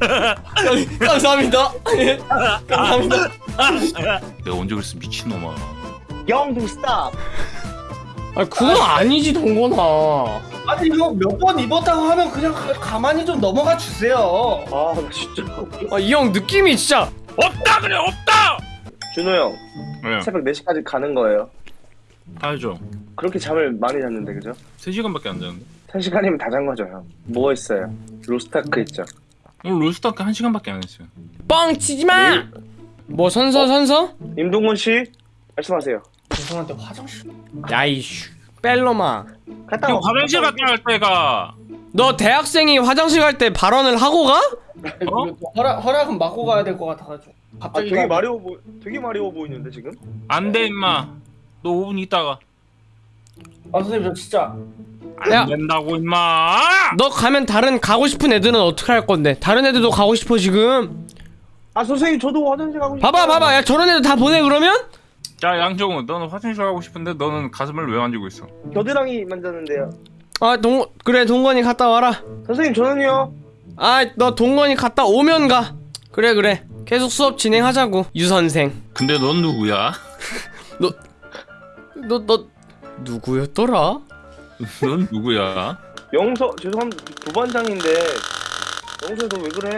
감사합니다. 감사합니다. 내가 언제 그랬어 미친놈아 영등 스탑. 아 그건 아니지 동건아. 아니 이거 몇 번 입었다고 하면 그냥 가, 가만히 좀 넘어가 주세요. 아, 나 진짜. 아 이 형 느낌이 진짜 없다 그래 없다 준호 형, 왜? 새벽 4시까지 가는 거예요. 알죠 그렇게 잠을 많이 잤는데, 그죠? 3시간밖에 안 자는데 3시간이면 다 잔 거죠, 형. 뭐 했어요? 로스타크 있죠. 오늘 롤스타크 1시간밖에 안 했어요 뻥 치지 마. 뭐 선서 선서? 임동건 씨, 말씀하세요. 죄송한데 화장실. 야이슈 뺄로마. 갔다 이거 와. 화장실 갔다 갈 때가 너 대학생이 화장실 갈 때 발언을 하고 가? 어? 허락 허락은 맞고 가야 될 것 같아가지고. 아, 갑자기 되게 가- 마리오 보, 되게 마리오 보이는데 지금? 안돼 임마 너 5분 있다가 아 선생님 저 진짜 안 야. 된다고 임마 너 가면 다른 가고 싶은 애들은 어떻게 할 건데? 다른 애들도 가고 싶어 지금. 아 선생님 저도 화장실 가고 싶어요. 봐봐 봐봐 야 저런 애들 다 보내 그러면? 자 양정우 너는 화장실 가고 싶은데 너는 가슴을 왜 만지고 있어 겨드랑이 만졌는데요. 아 동 그래 동건이 갔다 와라. 선생님 저는요. 아 너 동건이 갔다 오면 가. 그래 그래 계속 수업 진행하자고 유 선생. 근데 넌 누구야? 너 너 누구였더라? 넌 누구야? 영서 죄송합니다 부반장인데 영서 너왜 그래?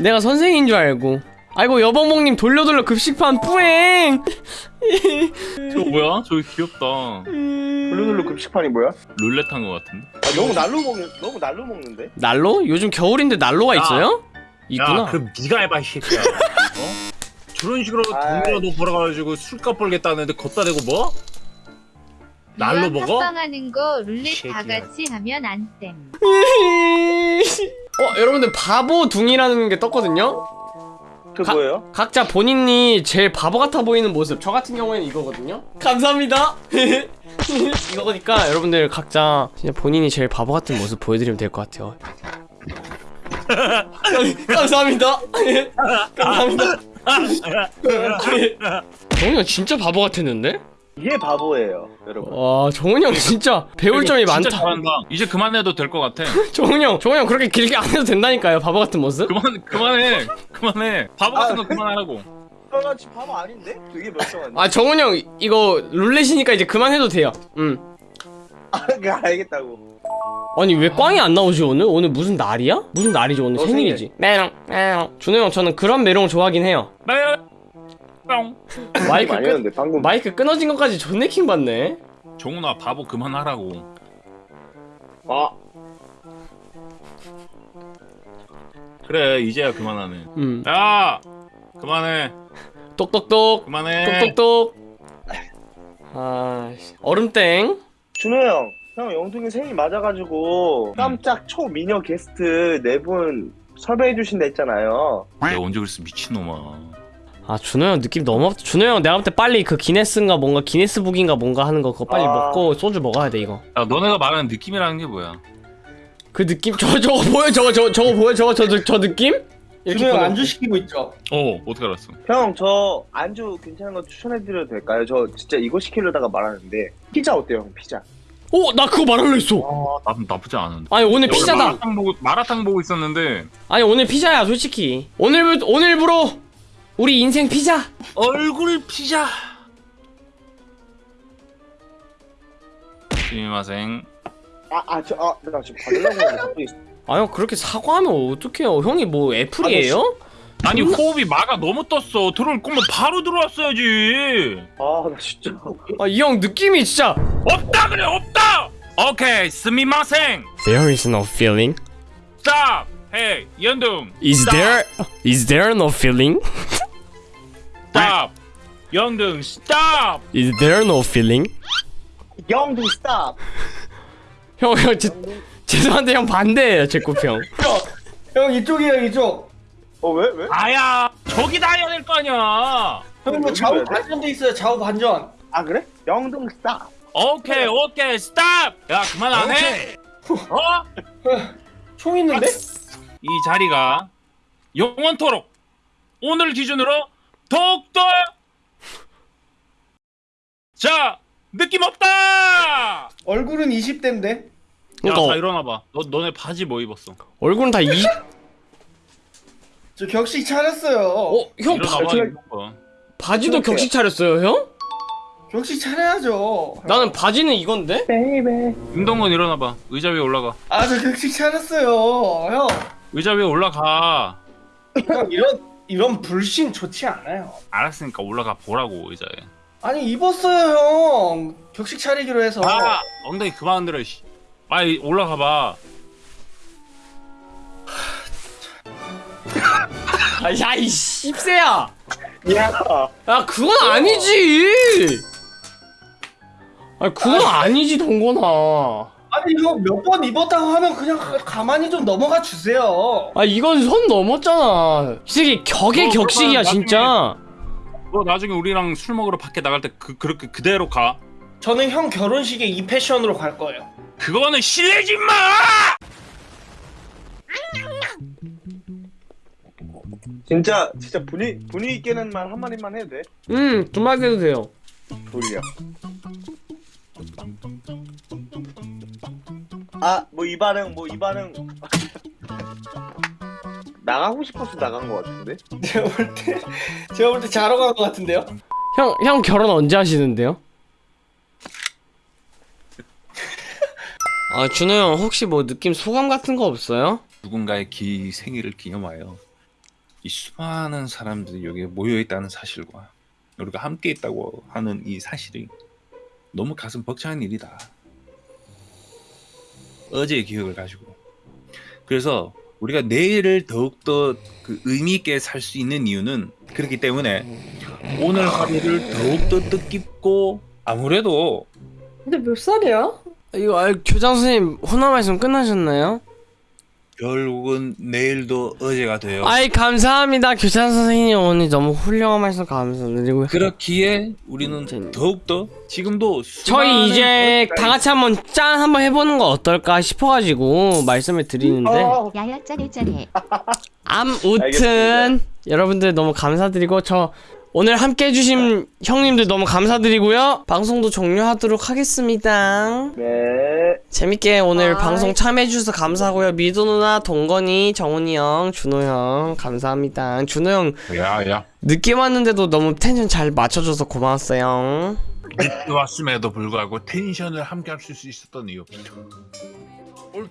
내가 선생인 줄 알고. 아이고 여보몽님 돌려 돌려 급식판 뿌행. 저 뭐야? 저기 귀엽다 블루눌루 급식판이 뭐야? 룰렛 한거 같은데? 아, 너무 날로 먹는 너무 날로 먹는데? 난로? 요즘 겨울인데 난로가 야. 있어요? 있구나. 야, 그럼 네가 해봐 이 새끼야. 어? 저런 식으로. 돈이라도 벌어가지고 술값 벌겠다는데 걷다 대고 뭐? 날로 먹어? 합방하는 거 룰렛 다. 같이 하면 안 됨. 어 여러분들 바보 둥이라는 게 떴거든요. 그 가- 뭐예요? 각자 본인이 제일 바보 같아 보이는 모습. 저 같은 경우에는 이거거든요. 감사합니다. 이거니까 여러분들 각자 진짜 본인이 제일 바보 같은 모습 보여드리면 될 것 같아요. 감사합니다. 감사합니다. 형 진짜 바보 같았는데? 이게 바보예요, 여러분. 와 정훈이 형 진짜 배울 점이 진짜 많다. 잘한다 이제 그만해도 될 것 같아 정훈이 형, 정훈이 형 그렇게 길게 안 해도 된다니까요. 바보 같은 모습. 그만 그만해 그만해 바보 같은 거 그만하라고 아, 나 지금 바보 아닌데? 되게 멀쩡한데. 아 정훈이 형 이거 룰렛이니까 이제 그만해도 돼요. 음. 아, 그 알겠다고. 아니 왜 꽝이 안 나오지 오늘? 오늘 무슨 날이야? 무슨 날이지 오늘 너 생일이지? 메롱 메롱 준호 형 저는 그런 메롱 좋아하긴 해요. 뿅 마이크 좀끊 아니었는데 방금 마이크 끊어진 것까지 존내 킹 받네. 정훈아 바보 그만하라고 아 그래 이제야 그만하네 음. 야 그만해 똑똑똑 그만해 똑똑똑. 아 씨. 얼음땡. 준호 형, 형 영동이 생일 맞아가지고 깜짝 초미녀 게스트 네 분 섭외해 주신다 했잖아요. 내가 언제 그랬어 미친놈아 아 준호 형 느낌 너무 없다. 준호 형 내가 볼 때 빨리 그 기네스인가 뭔가 기네스북인가 뭔가 하는 거 그거 빨리 아. 먹고 소주 먹어야 돼 이거. 야 너네가 말하는 느낌이라는 게 뭐야 그 느낌 저 저거 보여 저거 저거 저거 보여 저거 저, 저, 저 느낌? 준호 형 안주 시키고 있죠. 어 어떻게 알았어 형, 저 안주 괜찮은 거 추천해드려도 될까요? 저 진짜 이거 시키려다가 말하는데 피자 어때요, 형? 피자. 오, 나 그거 말하려 했어. 나 나쁘지 않은데 아니 오늘 피자다. 마라탕 보고 마라탕 보고 있었는데 아니 오늘 피자야 솔직히. 오늘 오늘부로 우리 인생 피자. 얼굴 피자 스미마생 아, 아, 저, 아, 나 지금 받으려고 했는데 갑자기. 아형 그렇게 사과하면 어떡해요? 형이 뭐 애플이에요? 아니 호흡이 마가 너무 떴어 들어올 거면 바로 들어왔어야지 아, 나 진짜. 아 이 형 느낌이 진짜. 없다 그래 없다 오케이 스미마생 There is no feeling. stop hey 연둥 Is stop, there is there no feeling? Stop 연둥 stop Is there no feeling? 영등 스탑! 형, 형, 제, 죄송한데 형 반대예요 제 꼽형. 형 이쪽이에요 이쪽. 어, 왜, 왜? 아야 저기다 해야 될 거 아니야 형 이거 좌우? 반전돼 있어요. 좌우 반전. 아, 그래? 영등 스탑! 오케이 오케이 stop 야 그만 안 해 어? 총 있는데? 이 자리가 영원토록 오늘 기준으로 더욱더 자 느낌 없다 얼굴은 20대인데. 야다 그러니까 일어나봐 너, 너네 바지 뭐 입었어 얼굴은 다 20, 저 격식 차렸어요. 어, 형 바, 저-. 바지도 격식 차렸어요, 형? 격식 차려야죠. 나는 바지는 이건데? 임동건 일어나봐 의자 위에 올라가 아, 저 격식 차렸어요. 형, 의자 위에 올라가 형 이런 이런 불신 좋지 않아요. 알았으니까 올라가 보라고 의자에 아니 입었어요, 형. 격식 차리기로 해서. 아 엉덩이 그만 흔들어 씨. 빨리 올라가 봐 아, 야, 이 씹새야! 야 야, 그건 아니지! 아, 그건 아니지, 동건아. 아니 형몇번 입었다고 하면 그냥 가- 가만히 좀 넘어가 주세요. 아, 이건 선 넘었잖아. 이 새끼 격의 어, 격식이야, 나중에- 진짜. 너 나중에 우리랑 술 먹으러 밖에 나갈 때 그, 그렇게 그대로 가 저는 형 결혼식에 이 패션으로 갈 거예요. 그거는 실례지 마 진짜 진짜 분위 분위기 있게는 말 한마디만 해도 돼? 음, 두 마디 해도 돼요. 돌려 아 뭐 이 반응 뭐 이 반응 나가고 싶어서 나간 것 같은데? 제가 볼 때, 제가 볼 때 자러 간 것 같은데요? 형, 형 결혼 언제 하시는데요? 아, 준호 형, 혹시 뭐 느낌 소감 같은 거 없어요? 누군가의 기 생일을 기념하여 이 수많은 사람들이 여기에 모여 있다는 사실과 우리가 함께 있다고 하는 이 사실이 너무 가슴 벅찬 일이다. 어제의 기억을 가지고 그래서 우리가 내일을 더욱더 그 의미 있게 살 수 있는 이유는 그렇기 때문에 오늘 하루를 더욱더 뜻깊고 아무래도 근데 몇 살이야? 이거, 아, 교장 선생님, 혼화 말씀 끝나셨나요? 결국은 내일도 어제가 되어 아이, 감사합니다. 교장 선생님, 오늘 너무 훌륭한 말씀 감사드리고요. 그렇기에 우리는 재밌- 더욱더 지금도 저희 이제 다 같이 한번 짠 한번 해보는 거 어떨까 싶어가지고 말씀을 드리는데 어, 야야 짜네 짜네. 암우튼. 여러분들 너무 감사드리고 저 오늘 함께 해주신 형님들 너무 감사드리고요. 방송도 종료하도록 하겠습니다. 네. 재밌게 오늘 아이. 방송 참여해주셔서 감사하고요. 미도 누나 동건이 정훈이 형 준호 형 감사합니다. 준호 형 야 야. 늦게 왔는데도 너무 텐션 잘 맞춰줘서 고마웠어요. 늦게 왔음에도 불구하고 텐션을 함께 할 수 있었던 이유 위로